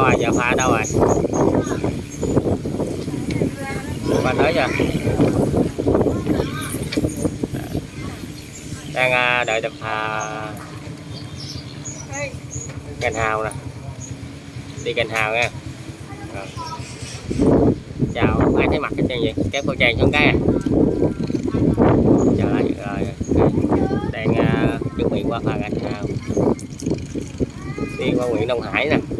đâu rồi giờ pha đâu rồi? Pha tới chưa? Đang à, đợi được pha à, cành hào nè. Đi cành hào nha. Rồi. chào không ai thấy mặt hết trơn vậy? Kéo khẩu trang xuống cái à? Chào lại rồi đang à, chuẩn bị qua phà cành hào. Đi qua huyện Đông Hải nè.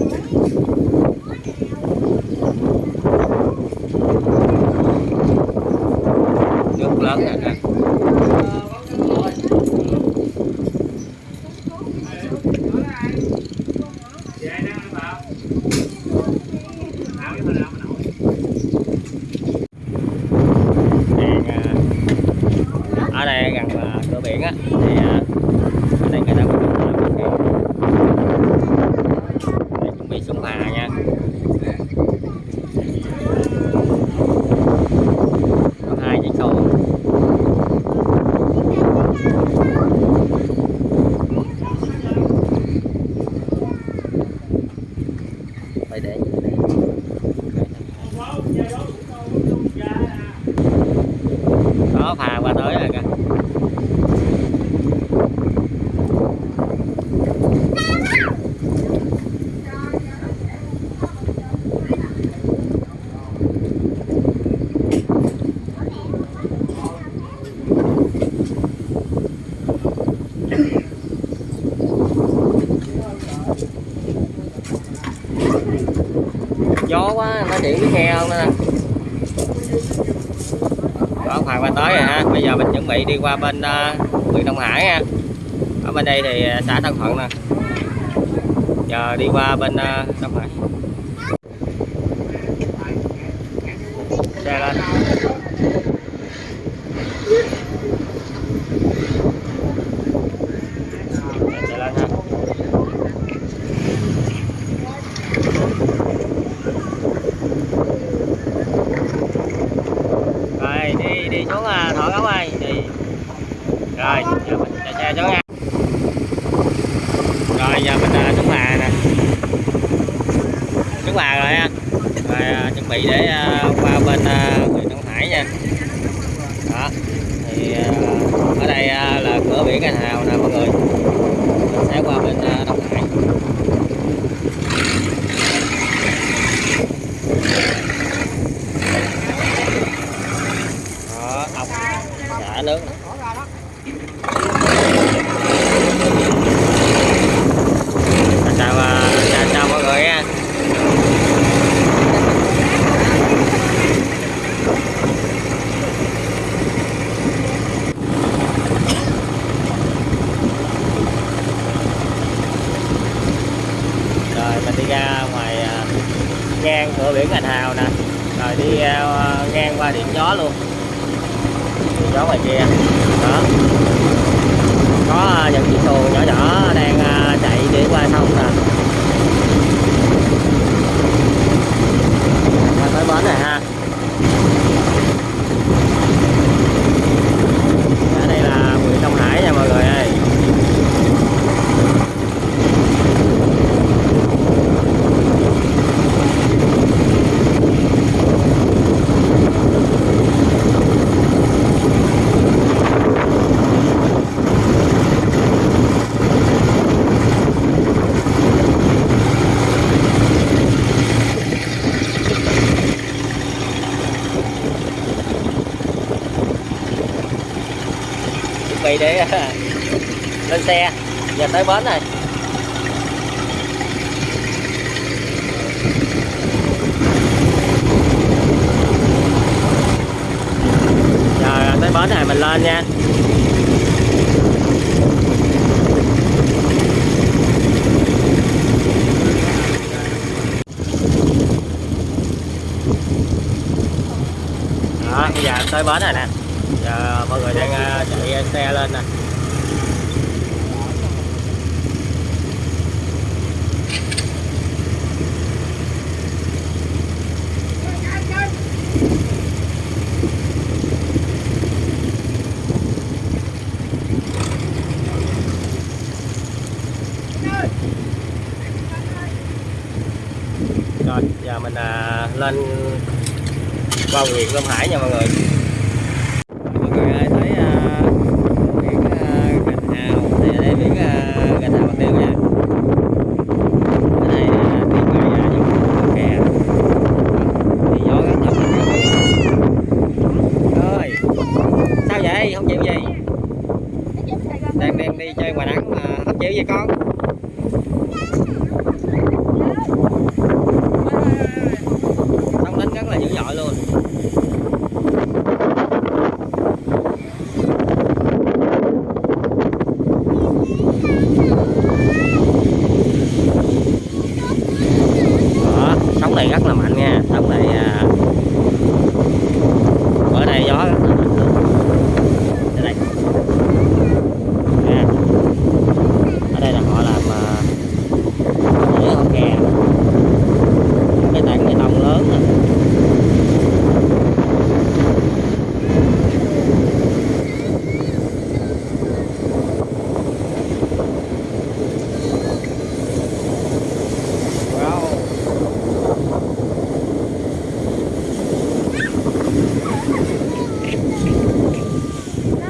chuyện biết nghe không nè. Đó phà qua tới rồi ha. Bây giờ mình chuẩn bị đi qua bên uh, huyện Đông Hải nha ở bên đây thì ờ, xã Tân Thuận nè. Giờ đi qua bên uh, Đông Hải. Xe lên xe lên ha rồi đi đi xuống à, thọ gấu ơi đi rồi giờ mình chạy xe xuống nha rồi giờ mình à, xuống phà nè. Chúng phà rồi ha. Và à, chuẩn bị để à, qua bên à, huyện Đông Hải nha. Đó thì à, ở đây à, là cửa biển Anh Hào nè mọi người. Mình sẽ qua bên à, Đông Hải. Đó ốc xả nước nè. chào chào à, chào, chào mọi người nha rồi mình đi ra ngoài à, ngành Hào nè. Rồi đi uh, ngang qua điện gió luôn. Điện gió ngoài kia. Đó. Có à, những chiếc xuồng nhỏ nhỏ đang uh, chạy để qua sông nè. Qua tới bến rồi ha. Ở đây là huyện Đông Hải nha mọi người để lên xe. Giờ tới bến rồi. Giờ tới bến này mình lên nha. Đó, bây giờ tới bến rồi nè giờ mọi người đang à, chạy à, xe lên nè. Rồi giờ mình à, lên qua huyện Long Hải nha mọi người. đây miếng gà thả bạc liêu nha. Không chịu gì? Đang đem đi chơi ngoài nắng mà không chịu gì con?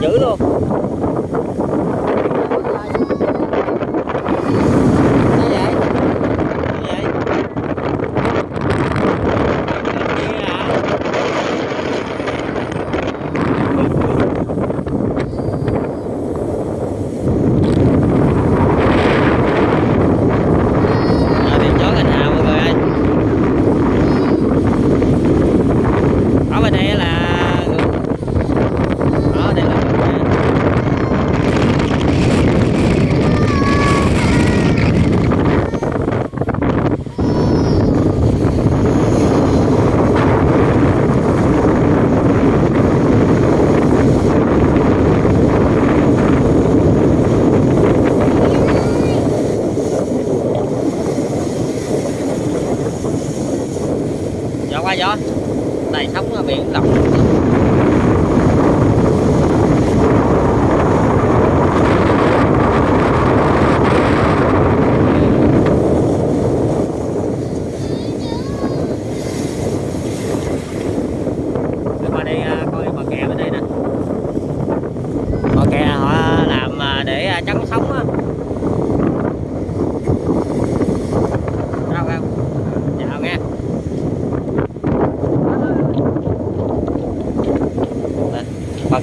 dữ luôn. 给老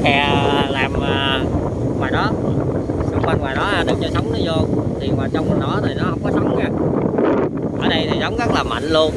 kè làm ờ, ngoài đó. Xung quanh ngoài đó à, đừng cho sóng nó vô. Thì ngoài trong đó thì nó không có sóng nha. Ở đây thì giống rất là mạnh luôn.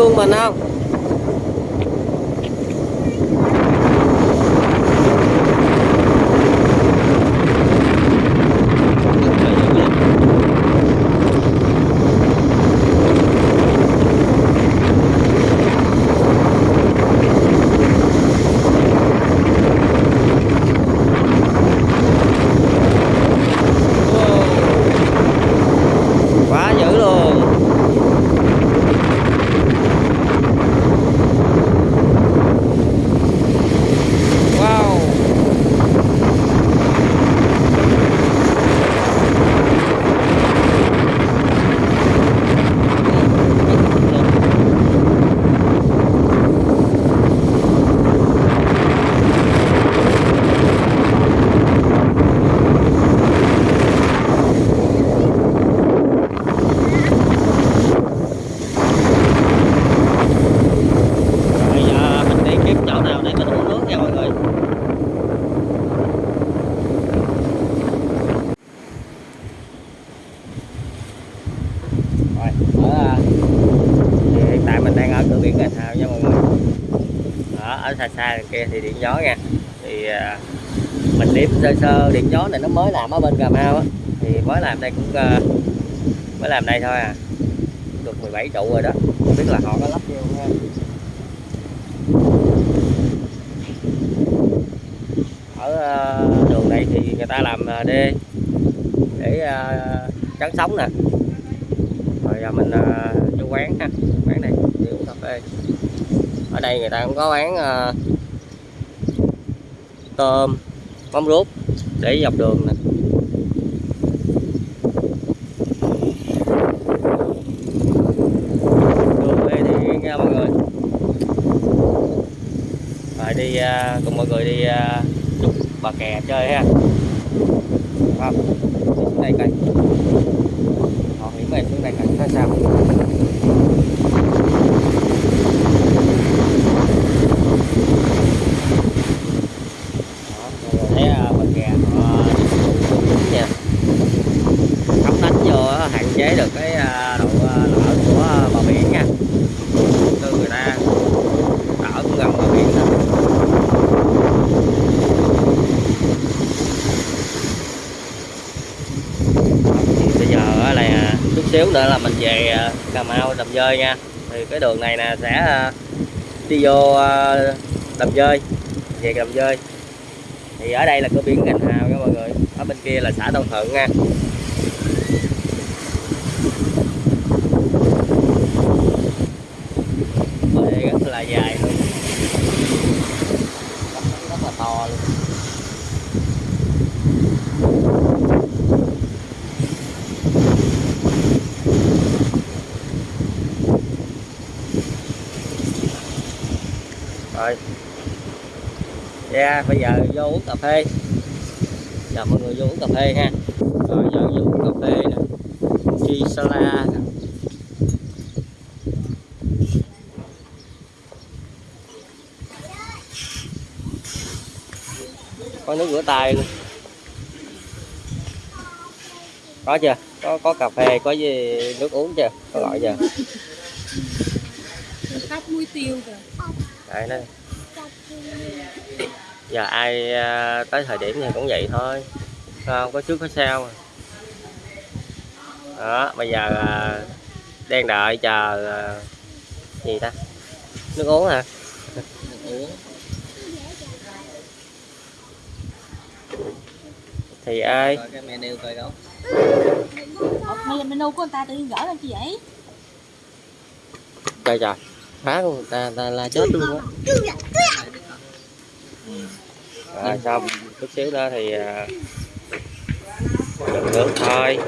o Manaus. ở xa xa kia thì điện gió nha. Thì uh, mình đếm sơ sơ điện gió này nó mới làm ở bên Cà Mau á. Thì mới làm đây cũng uh, mới làm đây thôi à. Được 17 trụ rồi đó. Không biết là họ có lắp vô ta làm à, đê để à, chắn sóng nè. Rồi giờ mình à, vô quán ha, quán này, đi uống cà phê. Ở đây người ta cũng có bán tôm, mắm ruốc để dọc đường nè. Thì mọi người. Rồi đi cùng mọi người đi chụp bà kè chơi ha không xuống đây họ hiểm về xuống đây coi ra sao? Thấy à, à, vô hạn chế được cái à, độ à, lở của à, bờ biển nha tư người ta đỡ cũng gần bờ biển đó. thì bây giờ á là nên là mình về à, Cà Mau, Đầm Dơi nha. Thì cái đường này nè sẽ à, đi vô à, Đầm Dơi về Đầm Dơi thì ở đây là cửa biển Gành Hào nha mọi người. Ở bên kia là xã Đông Thuận nha. Đây rất là dài luôn rất, rất là to luôn rồi. Yeah, bây giờ vô uống cà phê. Giờ mọi người vô uống cà phê ha. Rồi giờ vô uống cà phê nè. Chi sala nè. Có nước rửa tay luôn. Có chưa? Có có cà phê có gì nước uống chưa? Có gọi chưa? Khắp muối tiêu rồi đấy đây giờ ai à, tới thời điểm này cũng vậy thôi. Không có trước có sau à. đó bây giờ à, đang đợi chờ à, gì ta? Nước uống hả? Thì ai? Coi cái menu coi đâu. Ủa, menu của người ta tự nhiên gỡ lên chi vậy? trời trời phá luôn là, là, là la chết luôn á. À, xong chút xíu nữa thì à, nước thôi.